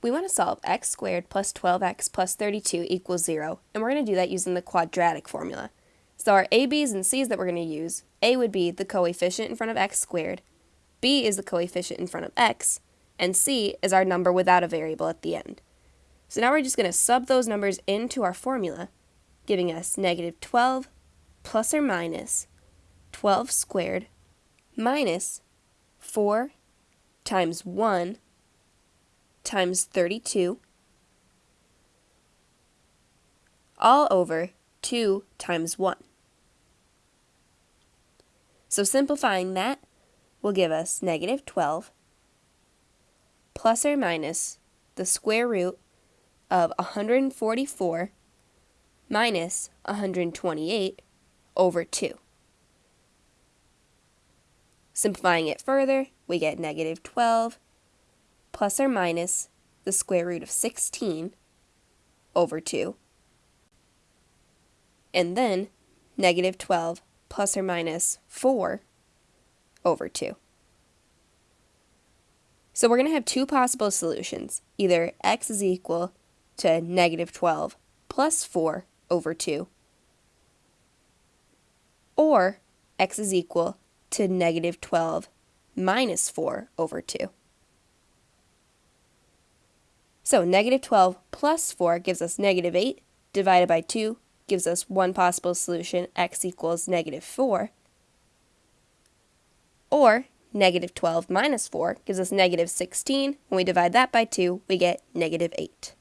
We want to solve x squared plus 12x plus 32 equals 0, and we're going to do that using the quadratic formula. So our a, b's, and c's that we're going to use, a would be the coefficient in front of x squared, b is the coefficient in front of x, and c is our number without a variable at the end. So now we're just going to sub those numbers into our formula, giving us negative 12 plus or minus 12 squared minus 4 times 1 times 32 all over 2 times 1. So simplifying that will give us negative 12 plus or minus the square root of 144 minus 128 over 2. Simplifying it further, we get negative 12 plus or minus the square root of 16 over 2. And then negative 12 plus or minus 4 over 2. So we're going to have two possible solutions. Either x is equal to negative 12 plus 4 over 2, or x is equal to negative 12 minus 4 over 2. So negative 12 plus 4 gives us negative 8, divided by 2 gives us one possible solution, x equals negative 4. Or negative 12 minus 4 gives us negative 16. When we divide that by 2, we get negative 8.